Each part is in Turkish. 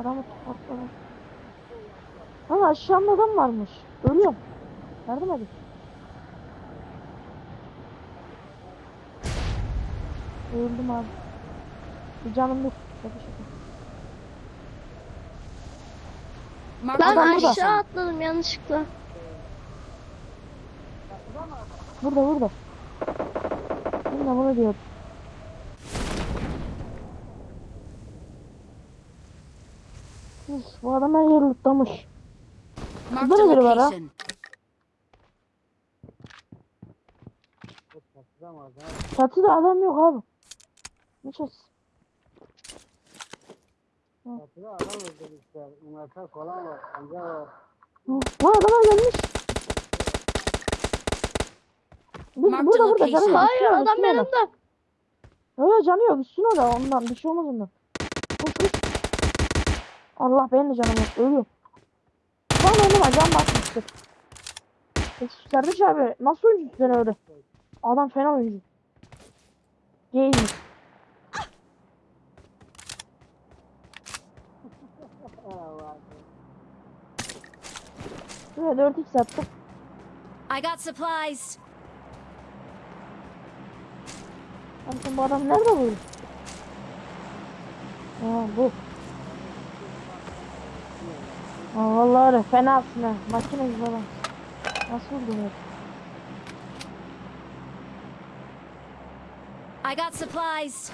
Adamı tokatladı. Ha aşağımda adam varmış. Ölüyorum. Yardım edin. Öldüm abi. Bir canım yok. Şaka şaka. A Adam Lan burada. aşağı atladım yanlışlıkla. Burada burada. Ben de bunu diyordum. Bu adam her yeri lootlamış. Marked Burada a da biri var ha. Çatıda adam yok abi. Ne çatısı? Çatıda adam öldürmüşler. Üniversite falan var. Amca var. Lan gelmiş. Biz Marked burada burada canı location. yok. Hayır adam bak. yanımda. Öyle canı yok. Üstüne de ondan bir şey olmaz ondan. Allah benim de canım yok. Ölüyorum. Lan önüme can basmıştır. Of Serdaş abi nasıl oyuncusun sen öyle? Adam fena oyuncu. Gaymiş. Şuraya 4x attım. I got supplies. Sen bu adam nerede bu? Ha bu. Aa, vallahi öyle fenasın ha. Makine gibi adam. Nasıl oldu? I got supplies.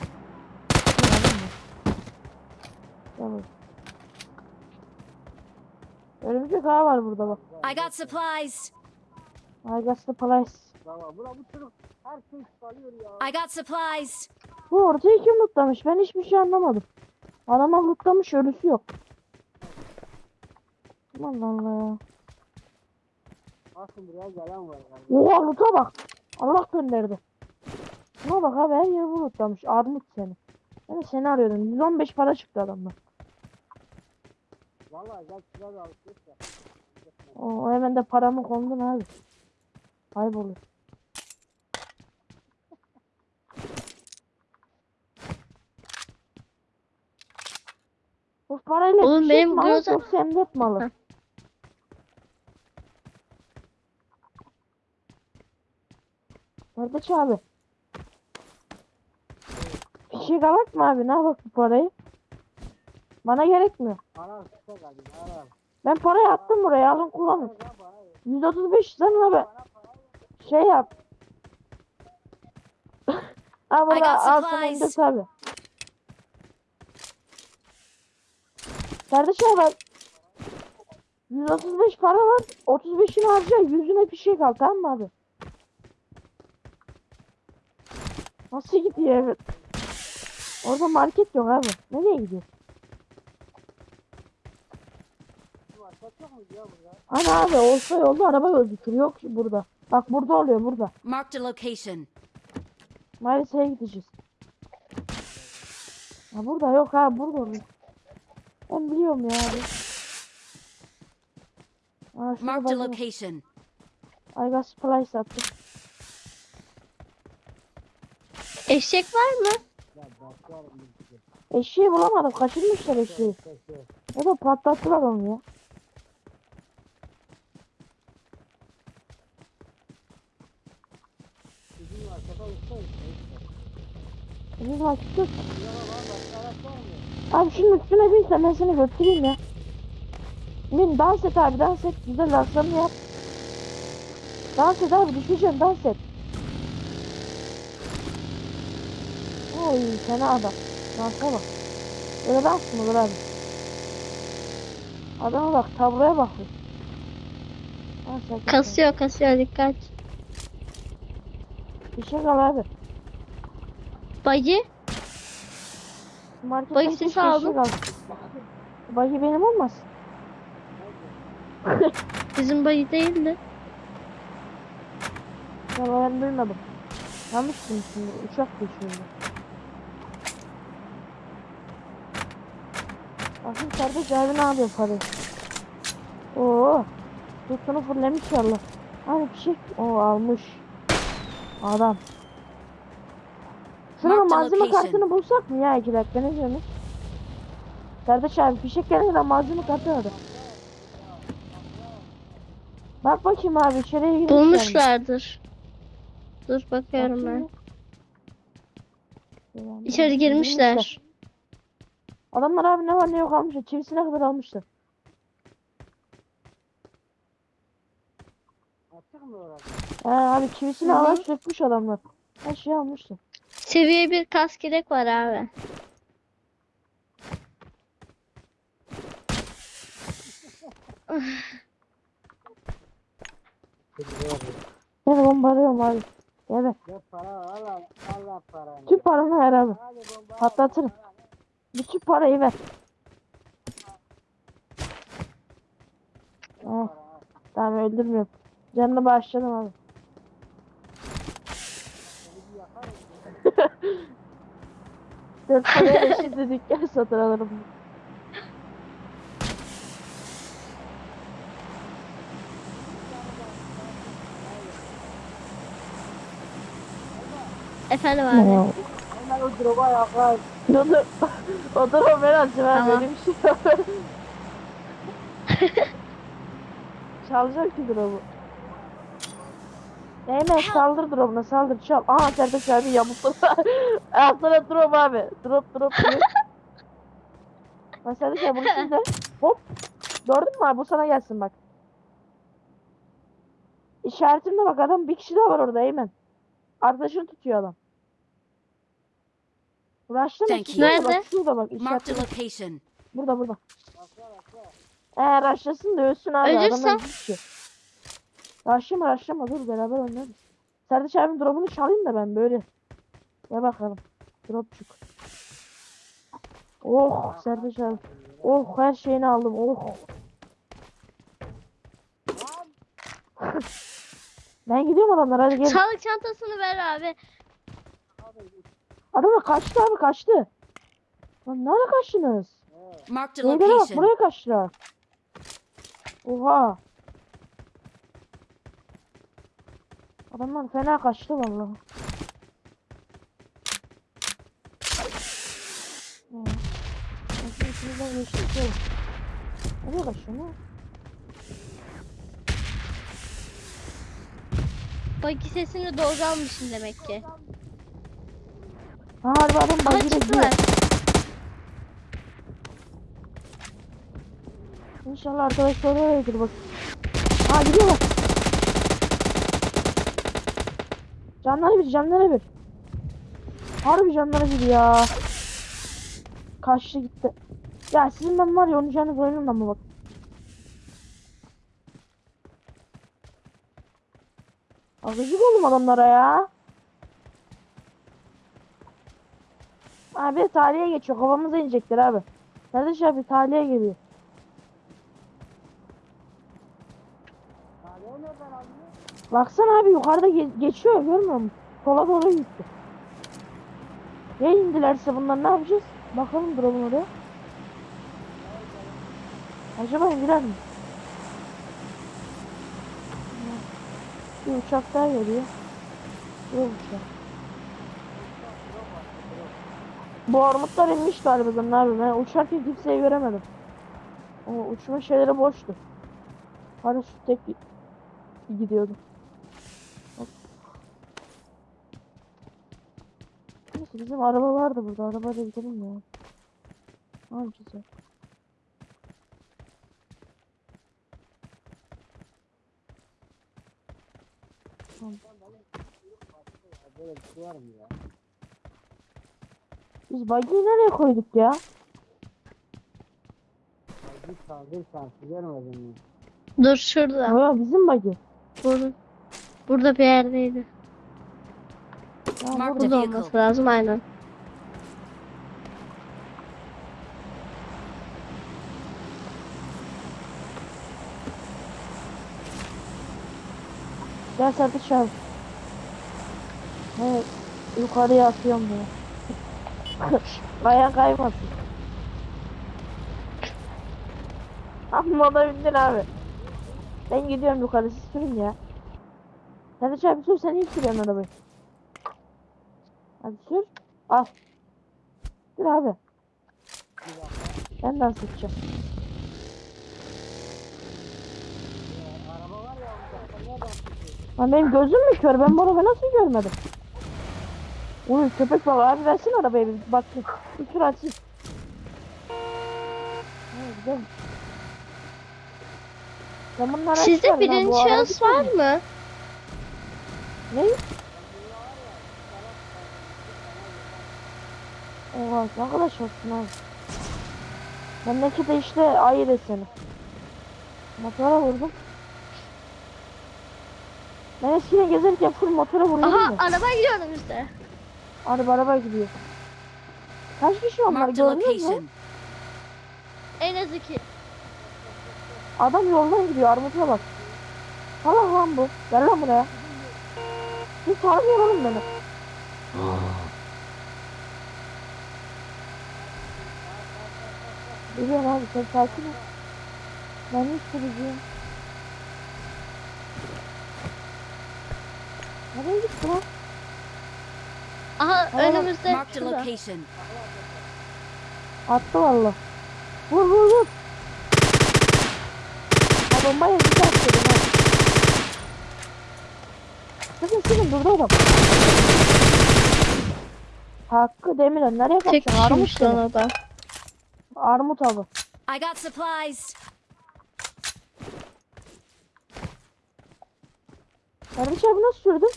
Tamam. Örümcek ağı var burada bak. I got supplies. Aygasta Place. Baba bura bu çocuk her şey çıkarıyor ya. I got supplies. Bu ortayı kim lootlamış? Ben hiçbir şey anlamadım. Adama lootlamış ölüsü yok. Allah Allah ya. Asıl buraya gelen var. Yani. Oha loot'a bak. Allah gönderdi. Şuna bak abi her yeri lootlamış. Armut seni. Ben de seni arıyordum. 115 para çıktı adamdan. Valla gel şuraya da alışveriş yap. O hemen de paramı kondun abi. Kaybolur. Bu parayla Oğlum fişek benim mi alır Groza- yoksa M4 mi alır? Heh. Kardeş abi. Fişek alak mı abi? Ne yapalım bu parayı? Bana gerekmiyor. Arar. Ben parayı attım buraya alın kullanın. Ya bana 135 sen abi. Şey yap. burada got al sana. M4 abi. Kardeşim bak. 135 para var. 35'ini harca. Yüzüne bir şey kal tamam mı abi? Nasıl gidiyor evet. Orada market yok abi. Nereye gidiyor? Ana abi olsa yolda araba gözükür. Yok burada. Bak burada oluyor burada. Marked a location. Maalesef gideceğiz. Ya burada yok ha burada oluyor. Ben biliyorum ya abi. Aa a bakın. location. I got supplies attım. Eşek var mı? Eşeği bulamadım. Kaçırmışlar eşeği. Ya da patlattılar onu ya. Bizim vakit yok. Abi şunun üstüne binsen ben seni götüreyim ya. Bin dans et abi dans et. Güzel danslarını yap. Dans et abi düşeceksin dans et. Oy fena adam. Dansa bak. Öyle mı olur abi? Adama bak tabloya bak. Et. Kasıyor kasıyor dikkat. Bir şey kal abi. Bacı Bak keşke sesi aldım. Şey kal. Bagi benim olmaz. bizim bacı değildi. Ya ben duymadım. Yanlış şimdi uçak geçiyordu. Bakın kardeş abi ne yapıyor parayı? Oo. Tutunu fırlamış yallah. Hani bir şey. Oo almış. Adam. Şurada Marked a malzeme kartını bulsak mı ya iki dakika ne diyorsunuz? Kardeş abi fişek gelmeden malzeme katıyordu. Bak bakayım abi içeriye girmişler mi? Bulmuşlardır. Dur bakıyorum ben. Bakayım. İçeri girmişler. Adamlar abi ne var ne yok almışlar. Çivisine kadar almışlar. Açık mı orası? He abi çivisini alan sökmüş adamlar. Her şeyi almışlar. Seviye bir kask yelek var abi. Ben bombalıyorum abi. Evet. Ne para var? Allah, Allah paranı. Tüm paranı ver abi. Patlatırım. Bütün parayı ver. Oh, tamam öldürmüyorum. Canını bağışladım abi. Dört paraya şimdi dükkan satın alırım. Efendim abi. Hemen o droba yakar. Dur dur. O o ben abi. Tamam. Benim şey yok. Çalacak ki drop'u. Neyme saldır drop'una saldır çal. Aha Sertaç abi yamuklu. Altına drop abi. Drop drop drop. Sertaç abi bunu şimdi. Hop. Gördün mü abi bu sana gelsin bak. İşaretimde bak adam bir kişi daha var orada Eymen. Arkadaşını tutuyor adam. Rush'ta mı? Thank you. Bak Nerede? şurada bak Marked a işaretimde. location. Burada burada. Eğer rushlasın da ölsün abi. Ölürse? Bir kişi. Rushlama rushlama dur beraber oynarız. Serdaç abinin drop'unu çalayım da ben böyle. Gel bakalım. Dropçuk. Oh Serdaç abi. Oh her şeyini aldım. Oh. ben gidiyorum adamlar hadi gel. Sağlık çantasını ver abi. Adamlar kaçtı abi kaçtı. Lan nereye kaçtınız? Marked a Neyden bak location. buraya kaçtılar. Oha. Adamlar fena kaçtı vallahi. Ha. Nasıl içimizden ya. Nereye kaçtın lan? Bagi sesini doğru almışsın demek ki. Ha harbi adam Ama bagire gidiyor. çıktılar. İnşallah arkadaşlar öyledir bak. Ha gidiyorlar. Canları bir canları bir. Harbi canları bir ya. Kaçtı gitti. Ya sizin ben var ya onun canı koyunum ama bak. Agıcık oğlum adamlara ya. Abi talihe geçiyor. Kafamıza inecekler abi. Kardeş abi talihe geliyor. Baksana abi yukarıda ge- geçiyor görmüyor musun? Sola doğru gitti. Ya indilerse bunlar ne yapacağız? Bakalım duralım oraya. Acaba indiler mi? Bir uçak daha geliyor. Yok uçak. Bu armutlar inmiş galiba abi. Ben uçarken kimseyi göremedim. O uçma şeyleri boştu. Paraşüt tek gidiyordu. Neyse bizim araba vardı burada. Arabayla gidelim ya. Al güzel. Böyle bir şey var mı ya? Biz buggy'yi nereye koyduk ya? Bir saldır şansı görmedin mi? Dur şurada. Ya bizim buggy. Burada, burada bir yerdeydi. Ya burada. olması lazım aynen. Gel abi. Evet. Yukarıya atıyorum bunu. Ayağın kaymasın. Amma da bindin abi. Ben gidiyorum yukarı siz sürün ya. Sertaç abi sür sen iyi sürüyorsun arabayı. Hadi sür. Al. Sür abi. Sıkacağım. Sen nereden çıkıyorsun? Lan benim gözüm mü kör? Ben bu arabayı nasıl görmedim? Uy köpek balığı abi versin arabayı bir bak. Açsın. Ha, güzel. Ben Sizde birinci şahıs var mı? Ne? Oha ne kadar şansın abi. De işte ayı deseni. Motora vurdum. Ben eskiden gezerken full motora vuruyordum Aha araba gidiyor önümüzde. Araba araba gidiyor. Kaç kişi onlar gördünüz mü? En az iki. Adam yoldan gidiyor armuta bak. Salak lan bu. Gel lan buraya. Hiç tanımıyor oğlum beni. Biliyorum abi sen sakin ol. Ben hiç sürücüyüm. Nereye gitti lan? Aha Aa, önümüzde. Şurada. location. Attı valla. Vur vur vur. Ha atıyordum ha. Sıkın sıkın durdu adam. Hakkı Demir'e nereye Tek kaçacaksın? Armut lan adam. Armut abi. I got supplies. Kardeş abi nasıl sürdün?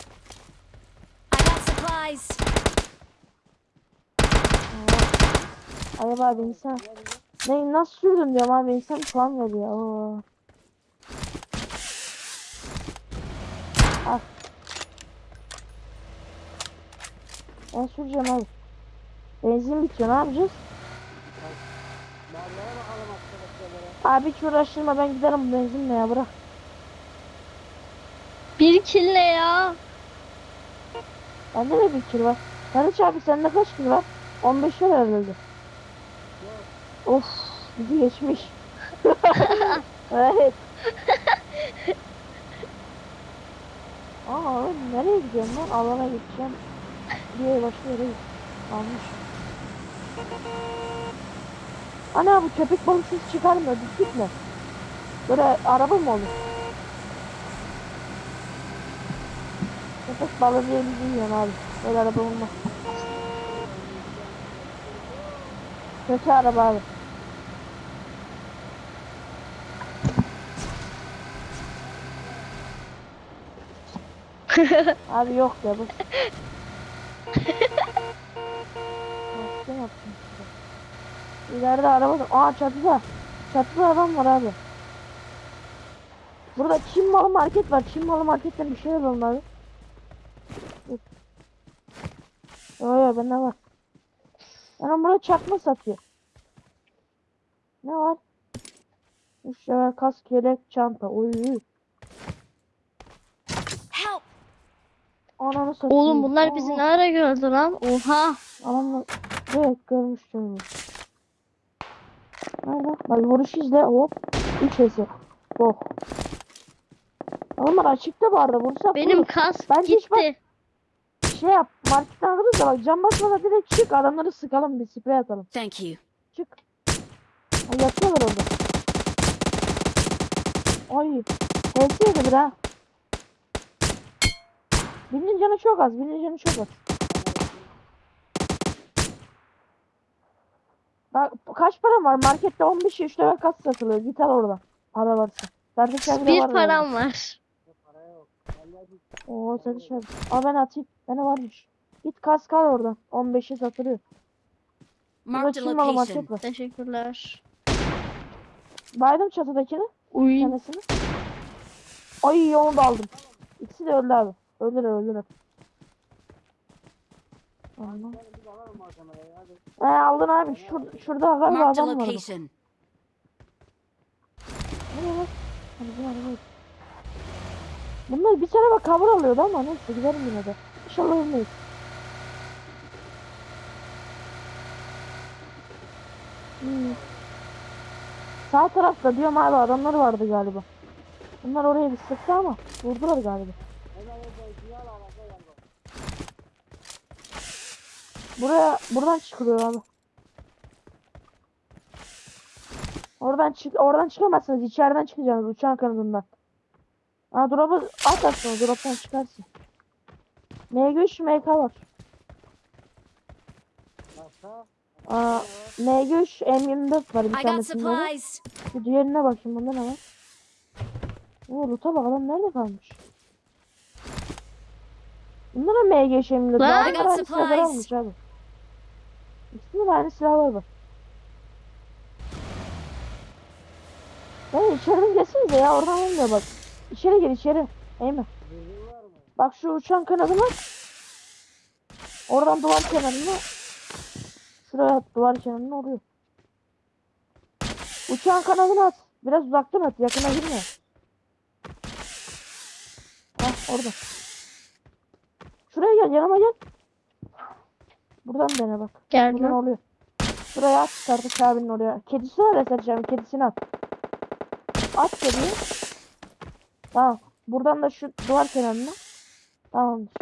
I got supplies. Ay abi insan. Ne nasıl sürdün diyorum abi insan puan veriyor. Oo. Al. Ben süreceğim abi. Benzin bitiyor ne yapacağız? Abi hiç uğraştırma ben giderim benzinle ya bırak. Bir kill ne ya? Bende de bir kilo var. Kardeş abi sende kaç kilo var? 15 var herhalde. Of bizi geçmiş. evet. Aa oğlum nereye gidiyorum lan? Alana gideceğim. Diye başka yere. Almış. Ana bu köpek balığı ses çıkarmıyor. Dik gitme. Böyle araba mı olur? Köpek balığı diye bilmiyorum abi. Böyle araba olmaz. Kötü araba abi. Abi yok ya bu. Ne size? İleride araba da. Aa çatıda. Çatıda adam var abi. Burada Çin malı market var. Çin malı marketten bir şey alalım abi. Yo yo bende var. Yani burada çakma satıyor. Ne var? Level kask, yelek, çanta. Help! Ananı satayım. Oğlum bunlar bizi Aa, ne ara gördü lan? Oha. Adamlar evet görmüştüm. Nerede? Bak vuruş izle hop. Üç hesi. Bok. Adamlar açıkta bu arada vursak Benim vurur. kask Bence hiç bak- gitti. şey yap marketten alırız da bak cam basmadan direkt çık adamları sıkalım bir sprey atalım. Thank you. Çık. Ay yatıyorlar orada. Ay. Hepsi yedi bir ha. Birinin canı çok az. Birinin canı çok az. Bak kaç param var? Markette 15 3 level kas satılıyor. Git al oradan. Para varsa. De Bir var param var. Oo sen şey. Al ben atayım. Bana varmış. Git kas kal oradan. 15'e satılıyor. Çin malı location. var. Teşekkürler. Baydım çatıdakini. Uy. tanesini. Ay onu da aldım. İkisi de öldü abi. Öldüler öldüler. Allah. He aldın abi. Şur şurada galiba Marked adam var. location. Nereye bak? Bu araba. Bunlar bir tane bak cover alıyordu ama neyse giderim yine de. İnşallah ölmeyiz. Hmm. Sağ tarafta diyorum abi adamlar vardı galiba. Bunlar oraya bir sıktı ama vurdular galiba. Hemen oradan sinyal al abla gel bak. Buraya buradan çıkılıyor abi. Oradan çık oradan çıkamazsınız. İçeriden çıkacaksınız uçağın kanadından. Aa drop'u at aslında drop'tan çıkarsın. MG3 MK var. Aa MG3 M24 var bir tanesinde. de. supplies. Bir diğerine bakayım bunda ne var? Oo loot'a bak adam nerede kalmış? Bunda da MG M24 Lan. I got supplies. abi. İkisinde de aynı silahlar var. Ya içeriden gelsenize ya oradan olmuyor bak. İçeri gir içeri. Mı? Bak şu uçan kanadına. Oradan duvar kenarına. Şuraya at duvar kenarına oluyor. Uçağın kanadını at. Biraz uzaktan at. Yakına girme. Hah orada. Şuraya gel yanıma gel. Buradan dene bak. Buradan Geldim. oluyor. Şuraya at Sertaç abinin oraya. Kedisi var ya Sertaç abinin kedisini at. At kediyi. Tamam. Buradan da şu duvar kenarına. Tamamdır.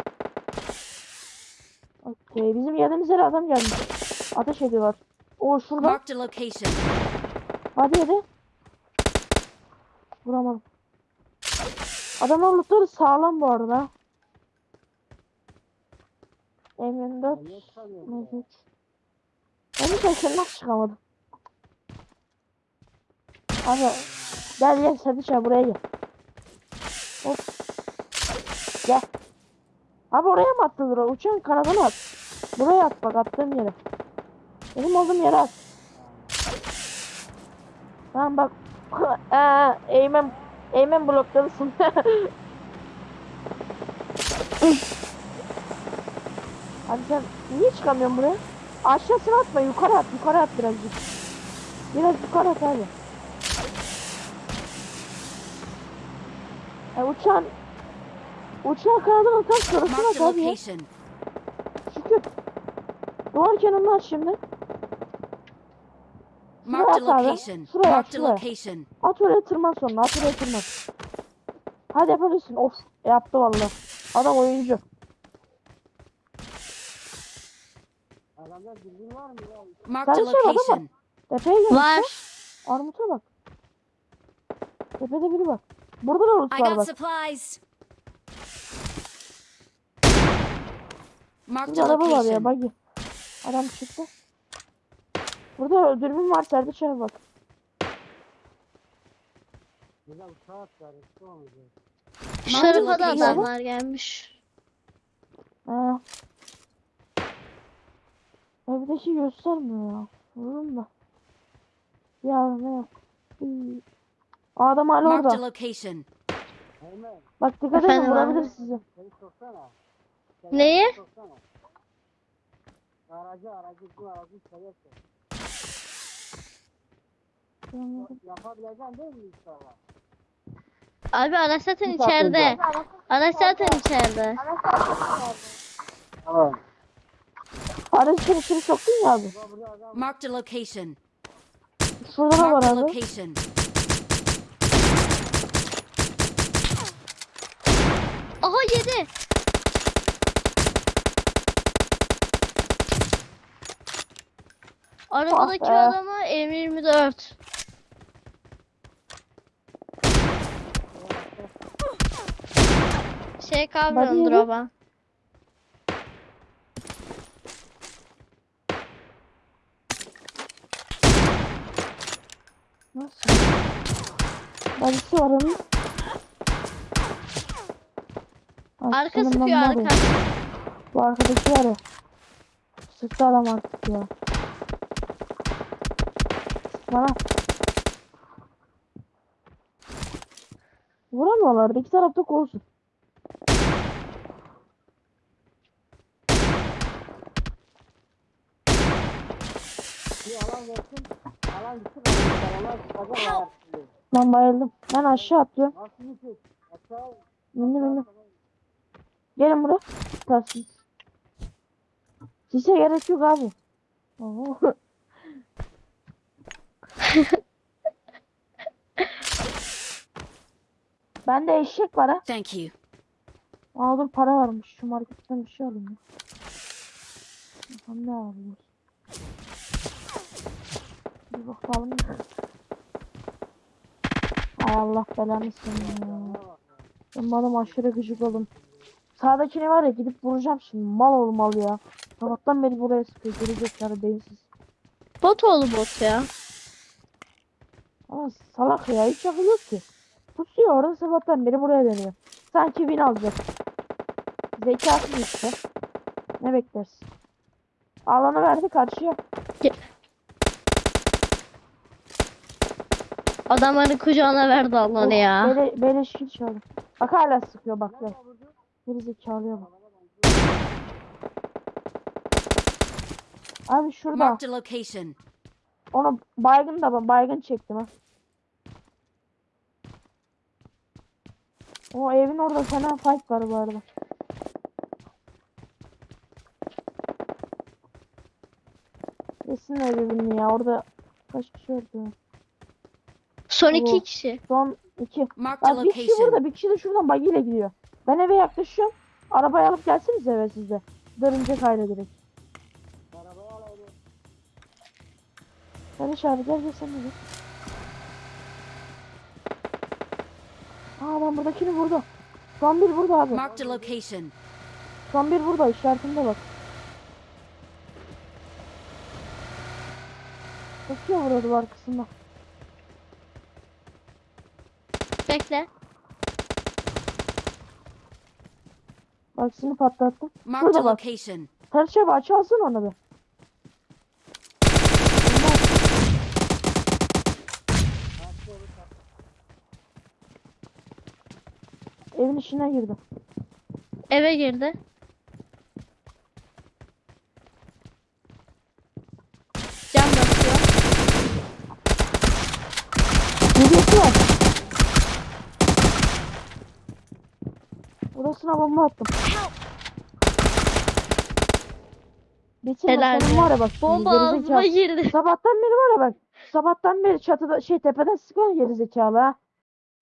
Okey. Bizim yerimize adam gelmiş. Ateş ediyorlar. O şurada. Hadi hadi. Vuramadım. Adamın lootları sağlam bu arada. M24 Ben niye çıkamıyorum? ya? Mevcut. Ben hiç aşağı nasıl çıkamadım? Abi gel gel Sadiç abi buraya gel. Hop. Gel. Abi oraya mı attın o? Uçağın kanadını at. Buraya at bak attığım yere. Benim olduğum yere at. Tamam bak. Eee Eymen Eymen blokladısın. Abi sen niye çıkamıyorsun buraya? Aşağısına atma yukarı at yukarı at birazcık. Biraz yukarı at abi. E, uçağın uçağın kanadını tam şurasına at abi ya. Şükür. Duvar kenarını at şimdi. Marked a at abi. location. Şuraya, Marked a şuraya. location. At oraya tırman sonra at oraya tırman. Hadi yapabilirsin. Of yaptı valla. Adam oyuncu. Adamda bilgin var mı ya? Marked a Sen şey adama- location. Tepeye gel. Var. Armut'a bak. Tepede biri var. Burada da I var got bak. supplies. Marked Burada a araba var ya location. buggy. Adam çıktı. Burada dürbün var Serdiç abi bak. Bir de uçağa atlar. Üstü olmayacak. Şu Marked a tarafa da location. adamlar gelmiş. Ha. Evdeki göstermiyor ya. Vururum da. Ya ne? Hmm. Adam hala orada. location. Bak dikkat edin Efendim vurabilir abi? sizi. seni soksana. Seni Neyi? soksana. Aracı aracı bu aracı sok. Yapabileceksin değil mi inşallah? Abi araç zaten Bir saat içeride. Araç zaten içeride. Tamam. Aracı içeri içeri soktun ya abi. Marked a location. Şurada da var Marked a abi. location. Aha yedi. Arabadaki Ah be. adama M24. Şey kalmıyordur yedi. ama. Nasıl? Bacısı var onun. Arka senin sıkıyor ben arka. Bu arkadaki var ya. Sıktı adam artık ya. Bana. Vuramıyorlar. İki tarafta kolsuz. bir alan versin. Gitsin. Tutuyor. Ben bayıldım. Ben aşağı atlıyorum. Aşağı. Bindim bindim. Gelin buraya. Tutarsınız. Sise gerek yok abi. Oo. Bende eşek var ha. Thank you. Dur para varmış. Şu marketten bir şey alayım. ya. Ne alıyoruz. Bir bakalım. Allah belanı senin ya. Ben bana aşırı gıcık oldum. Sağdakini var ya gidip vuracağım şimdi. Mal olmalı ya. Sabahtan beri buraya sıkıyor. Gerizekalı beyinsiz. Bot oğlu bot ya. Ama salak ya hiç yok ki. Pusuyor orada sabahtan beri buraya dönüyor. Sanki win alacak. Zekasız işte. Ne beklersin? Alanı verdi karşıya. Adamları kucağına verdi Allah'ını ya. Bele, beleşkin çaldı. Bak hala sıkıyor bak ya. Geri zekalıya bak. Abi şurada. Marked a location. Onu baygın da ben baygın çektim ha. O evin orada fena fight var bu arada. Kesin evini ya orada kaç kişi öldü? Son iki Oo. kişi. Son iki. Marked a Bak bir kişi location. burada bir kişi de şuradan bagiyle gidiyor. Ben eve yaklaşıyorum. Arabayı alıp gelseniz eve sizde. Dönünce kayda direkt. Barış abi gel gel sen de gel. Aa ben buradakini vurdu. Son bir burada abi. Marked a location. Son bir burada işaretinde bak. Bakıyor burada duvar kısmında. Bekle. Bak şimdi patlattım. Marked Şurada a bak. location. Barış abi aç alsın onu bir. Evin içine girdi. Eve girdi. Cam basıyor. Yedisi var. Burasına bomba attım. Help! Bitirme Helal be. var ya bak Bomba gerizekalı. ağzıma girdi. Sabahtan beri var ya bak. Sabahtan beri çatıda şey tepeden sıkan gerizekalı ha.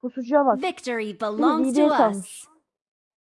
Pusucuya bak. Victory belongs to us.